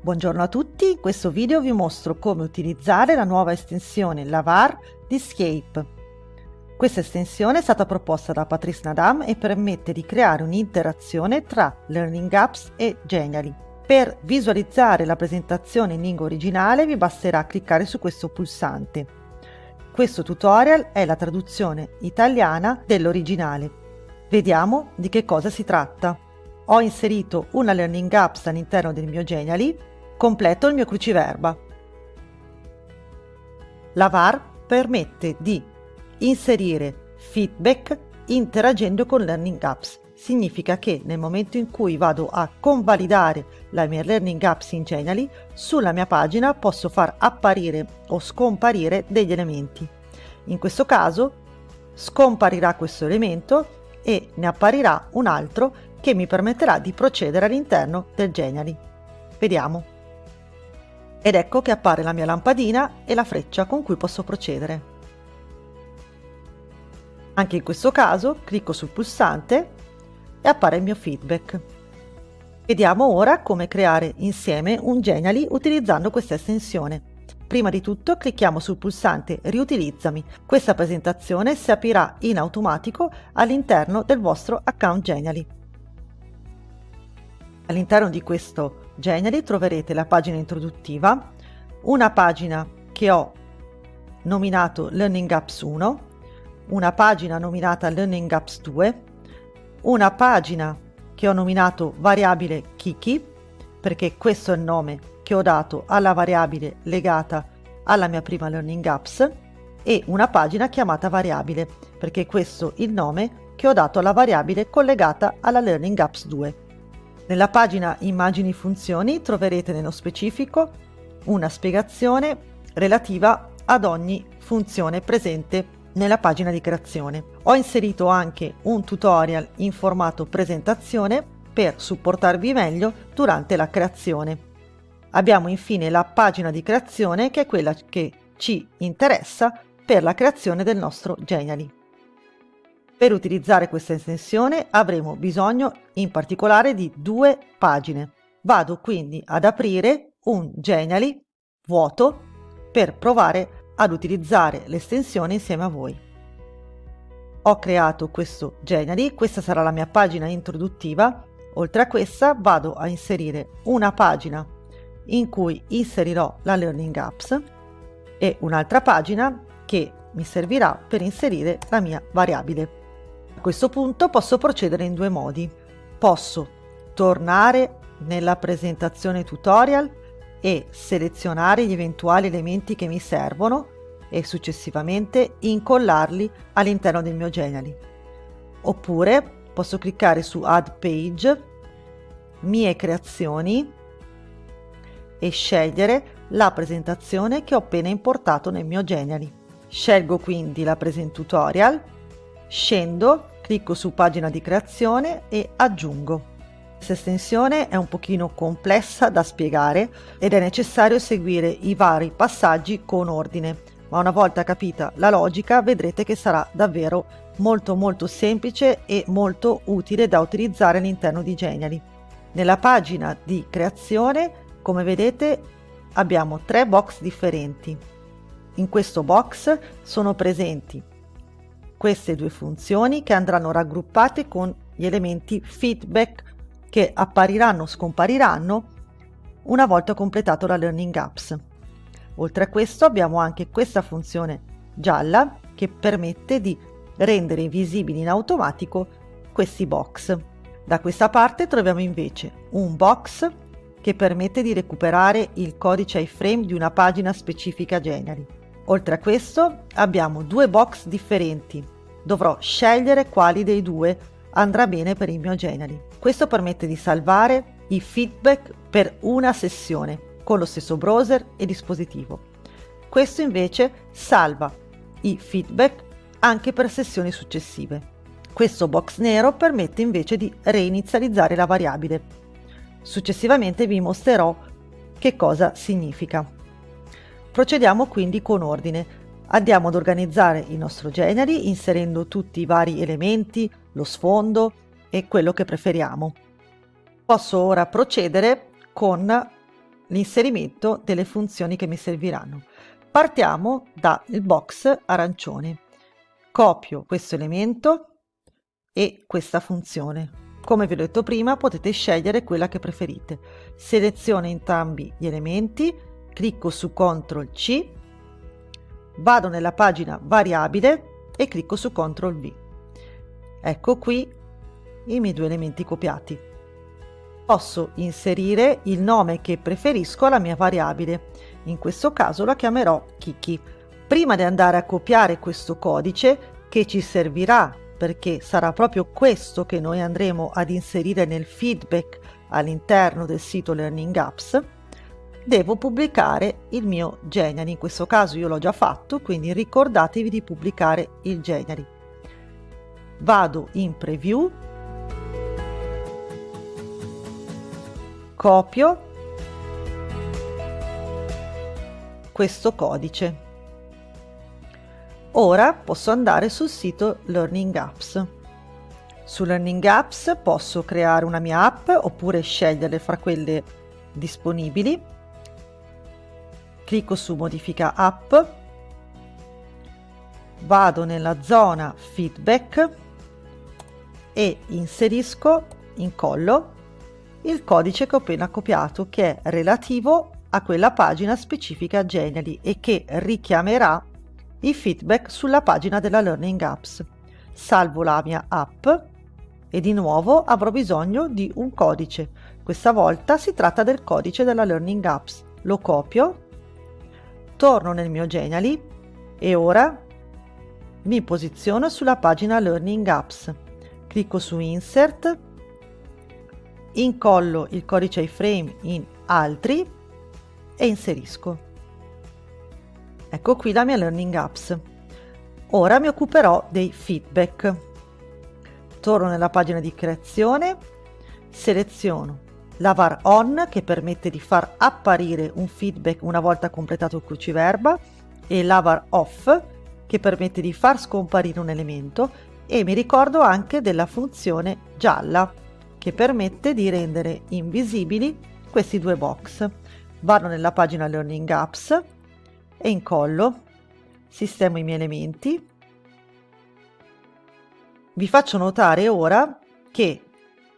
Buongiorno a tutti, in questo video vi mostro come utilizzare la nuova estensione Lavar di Scape. Questa estensione è stata proposta da Patrice Nadam e permette di creare un'interazione tra Learning Apps e Genially. Per visualizzare la presentazione in lingua originale vi basterà cliccare su questo pulsante. Questo tutorial è la traduzione italiana dell'originale. Vediamo di che cosa si tratta. Ho inserito una Learning Apps all'interno del mio Genially Completo il mio cruciverba. La VAR permette di inserire feedback interagendo con Learning Apps. Significa che nel momento in cui vado a convalidare la mia Learning Apps in Genially, sulla mia pagina posso far apparire o scomparire degli elementi. In questo caso scomparirà questo elemento e ne apparirà un altro che mi permetterà di procedere all'interno del Genially. Vediamo. Ed ecco che appare la mia lampadina e la freccia con cui posso procedere. Anche in questo caso clicco sul pulsante e appare il mio feedback. Vediamo ora come creare insieme un Genially utilizzando questa estensione. Prima di tutto clicchiamo sul pulsante Riutilizzami. Questa presentazione si aprirà in automatico all'interno del vostro account Genially. All'interno di questo Genially troverete la pagina introduttiva, una pagina che ho nominato Learning Apps 1, una pagina nominata Learning Apps 2, una pagina che ho nominato variabile Kiki, perché questo è il nome che ho dato alla variabile legata alla mia prima Learning Apps, e una pagina chiamata variabile, perché questo è il nome che ho dato alla variabile collegata alla Learning Apps 2. Nella pagina Immagini funzioni troverete nello specifico una spiegazione relativa ad ogni funzione presente nella pagina di creazione. Ho inserito anche un tutorial in formato presentazione per supportarvi meglio durante la creazione. Abbiamo infine la pagina di creazione che è quella che ci interessa per la creazione del nostro Genially. Per utilizzare questa estensione avremo bisogno in particolare di due pagine. Vado quindi ad aprire un Genially vuoto per provare ad utilizzare l'estensione insieme a voi. Ho creato questo Genially, questa sarà la mia pagina introduttiva. Oltre a questa vado a inserire una pagina in cui inserirò la Learning Apps e un'altra pagina che mi servirà per inserire la mia variabile. A questo punto posso procedere in due modi. Posso tornare nella presentazione tutorial e selezionare gli eventuali elementi che mi servono e successivamente incollarli all'interno del mio Genially. Oppure posso cliccare su Add Page, Mie creazioni e scegliere la presentazione che ho appena importato nel mio Genially. Scelgo quindi la Present Tutorial Scendo, clicco su pagina di creazione e aggiungo. Questa estensione è un pochino complessa da spiegare ed è necessario seguire i vari passaggi con ordine, ma una volta capita la logica vedrete che sarà davvero molto molto semplice e molto utile da utilizzare all'interno di Genially. Nella pagina di creazione, come vedete, abbiamo tre box differenti. In questo box sono presenti queste due funzioni che andranno raggruppate con gli elementi feedback che appariranno o scompariranno una volta completato la Learning Apps. Oltre a questo abbiamo anche questa funzione gialla che permette di rendere visibili in automatico questi box. Da questa parte troviamo invece un box che permette di recuperare il codice iframe di una pagina specifica Genially. Oltre a questo abbiamo due box differenti. Dovrò scegliere quali dei due andrà bene per il mio Genially. Questo permette di salvare i feedback per una sessione con lo stesso browser e dispositivo. Questo invece salva i feedback anche per sessioni successive. Questo box nero permette invece di reinizializzare la variabile. Successivamente vi mostrerò che cosa significa. Procediamo quindi con ordine. Andiamo ad organizzare il nostro Genially inserendo tutti i vari elementi, lo sfondo e quello che preferiamo. Posso ora procedere con l'inserimento delle funzioni che mi serviranno. Partiamo dal box arancione. Copio questo elemento e questa funzione. Come vi ho detto prima, potete scegliere quella che preferite. Seleziono entrambi gli elementi, clicco su CTRL C, vado nella pagina variabile e clicco su CTRL V. Ecco qui i miei due elementi copiati. Posso inserire il nome che preferisco alla mia variabile. In questo caso la chiamerò Kiki. Prima di andare a copiare questo codice che ci servirà perché sarà proprio questo che noi andremo ad inserire nel feedback all'interno del sito Learning Apps, devo pubblicare il mio Geniali. In questo caso io l'ho già fatto, quindi ricordatevi di pubblicare il Geniali. Vado in preview, copio questo codice Ora posso andare sul sito Learning Apps. Su Learning Apps posso creare una mia app oppure scegliere fra quelle disponibili. Clicco su Modifica app, vado nella zona Feedback e inserisco, incollo, il codice che ho appena copiato che è relativo a quella pagina specifica Genially e che richiamerà i feedback sulla pagina della Learning Apps. Salvo la mia app e di nuovo avrò bisogno di un codice. Questa volta si tratta del codice della Learning Apps. Lo copio, torno nel mio Genially e ora mi posiziono sulla pagina Learning Apps. Clicco su Insert, incollo il codice iframe in Altri e inserisco. Ecco qui la mia Learning Apps. Ora mi occuperò dei feedback. Torno nella pagina di creazione, seleziono Lavar On che permette di far apparire un feedback una volta completato il cruciverba e Lavar Off che permette di far scomparire un elemento e mi ricordo anche della funzione gialla che permette di rendere invisibili questi due box. Vado nella pagina Learning Apps e incollo, sistemo i miei elementi. Vi faccio notare ora che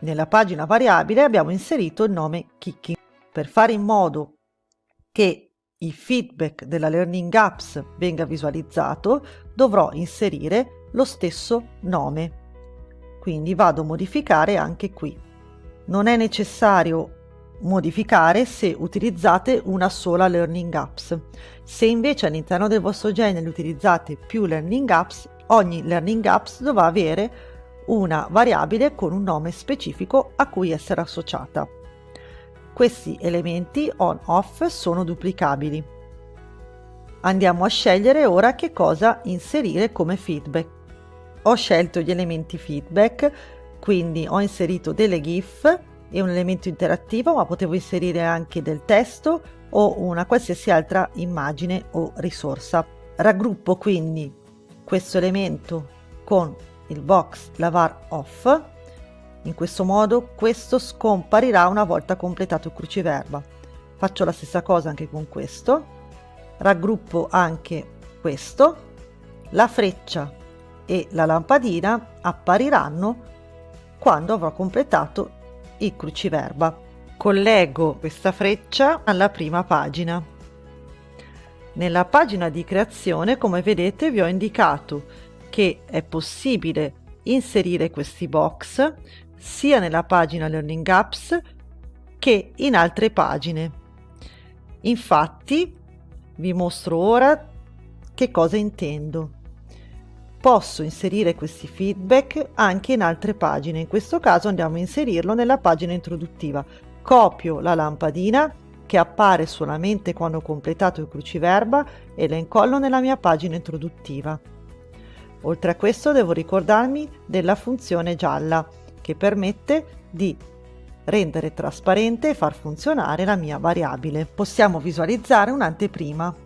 nella pagina variabile abbiamo inserito il nome Kiki. Per fare in modo che il feedback della Learning Apps venga visualizzato dovrò inserire lo stesso nome. Quindi vado a modificare anche qui. Non è necessario modificare se utilizzate una sola Learning Apps. Se invece all'interno del vostro genere utilizzate più Learning Apps, ogni Learning Apps dovrà avere una variabile con un nome specifico a cui essere associata. Questi elementi on-off sono duplicabili. Andiamo a scegliere ora che cosa inserire come feedback. Ho scelto gli elementi feedback, quindi ho inserito delle GIF è un elemento interattivo ma potevo inserire anche del testo o una qualsiasi altra immagine o risorsa. Raggruppo quindi questo elemento con il box lavar off. In questo modo questo scomparirà una volta completato il cruciverba. Faccio la stessa cosa anche con questo. Raggruppo anche questo. La freccia e la lampadina appariranno quando avrò completato il cruciverba. Collego questa freccia alla prima pagina. Nella pagina di creazione, come vedete, vi ho indicato che è possibile inserire questi box sia nella pagina Learning Apps che in altre pagine. Infatti, vi mostro ora che cosa intendo posso inserire questi feedback anche in altre pagine. In questo caso andiamo a inserirlo nella pagina introduttiva. Copio la lampadina che appare solamente quando ho completato il cruciverba e la incollo nella mia pagina introduttiva. Oltre a questo devo ricordarmi della funzione gialla che permette di rendere trasparente e far funzionare la mia variabile. Possiamo visualizzare un'anteprima.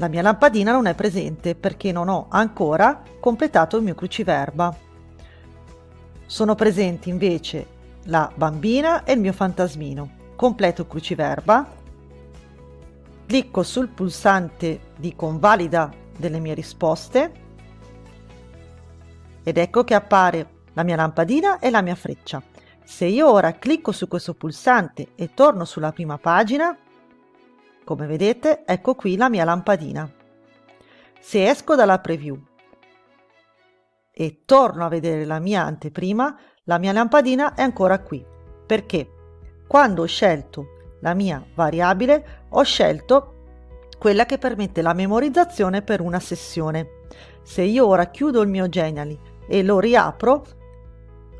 La mia lampadina non è presente perché non ho ancora completato il mio cruciverba. Sono presenti invece la bambina e il mio fantasmino. completo cruciverba, clicco sul pulsante di convalida delle mie risposte ed ecco che appare la mia lampadina e la mia freccia. Se io ora clicco su questo pulsante e torno sulla prima pagina, come vedete, ecco qui la mia lampadina. Se esco dalla preview e torno a vedere la mia anteprima, la mia lampadina è ancora qui. Perché? Quando ho scelto la mia variabile, ho scelto quella che permette la memorizzazione per una sessione. Se io ora chiudo il mio Genially e lo riapro,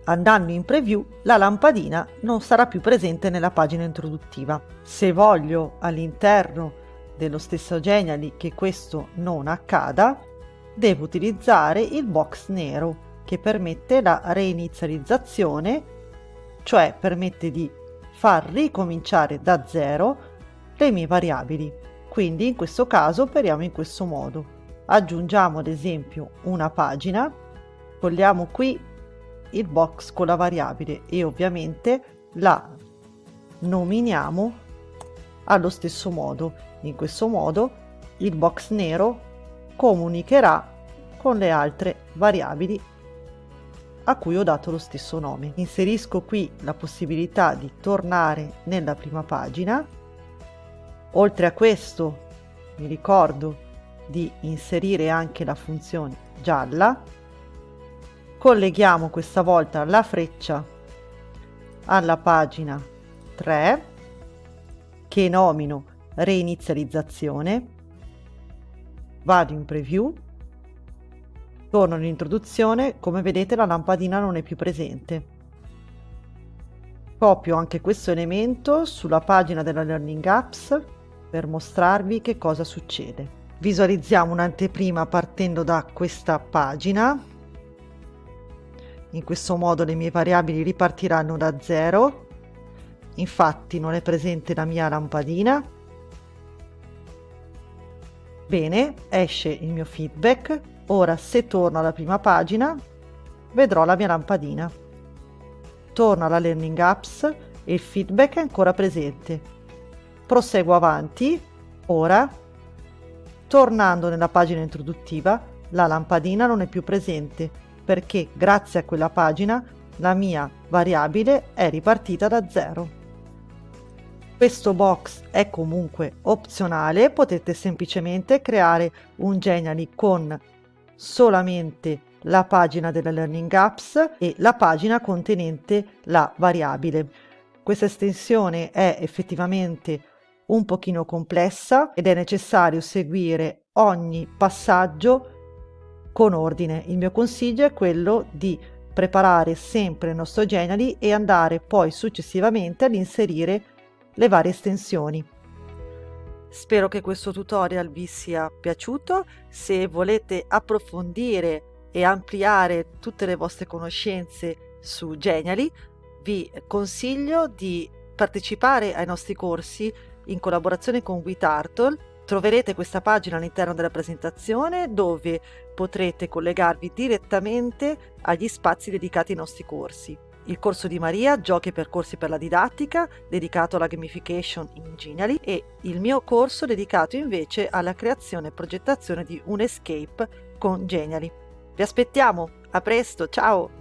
andando in preview, la lampadina non sarà più presente nella pagina introduttiva. Se voglio all'interno dello stesso Genially che questo non accada, devo utilizzare il box nero che permette la reinizializzazione, cioè permette di far ricominciare da zero le mie variabili. Quindi in questo caso operiamo in questo modo. Aggiungiamo ad esempio una pagina Vogliamo qui il box con la variabile e ovviamente la nominiamo allo stesso modo. In questo modo il box nero comunicherà con le altre variabili a cui ho dato lo stesso nome. Inserisco qui la possibilità di tornare nella prima pagina. Oltre a questo mi ricordo di inserire anche la funzione gialla colleghiamo questa volta la freccia alla pagina 3 che nomino reinizializzazione vado in preview. Torno all'introduzione. Come vedete la lampadina non è più presente. Copio anche questo elemento sulla pagina della learning apps per mostrarvi che cosa succede. Visualizziamo un'anteprima partendo da questa pagina in questo modo le mie variabili ripartiranno da zero. Infatti non è presente la mia lampadina. Bene, esce il mio feedback. Ora se torno alla prima pagina vedrò la mia lampadina. Torno alla Learning Apps e il feedback è ancora presente. Proseguo avanti. Ora, tornando nella pagina introduttiva, la lampadina non è più presente perché grazie a quella pagina la mia variabile è ripartita da zero. Questo box è comunque opzionale, potete semplicemente creare un Genially con solamente la pagina della Learning Apps e la pagina contenente la variabile. Questa estensione è effettivamente un pochino complessa ed è necessario seguire ogni passaggio con ordine. Il mio consiglio è quello di preparare sempre il nostro Genially e andare poi successivamente ad inserire le varie estensioni. Spero che questo tutorial vi sia piaciuto, se volete approfondire e ampliare tutte le vostre conoscenze su Genially vi consiglio di partecipare ai nostri corsi in collaborazione con WeTurtle Troverete questa pagina all'interno della presentazione dove potrete collegarvi direttamente agli spazi dedicati ai nostri corsi. Il corso di Maria, Giochi e percorsi per la didattica, dedicato alla gamification in Genially e il mio corso dedicato invece alla creazione e progettazione di un escape con Genially. Vi aspettiamo, a presto, ciao!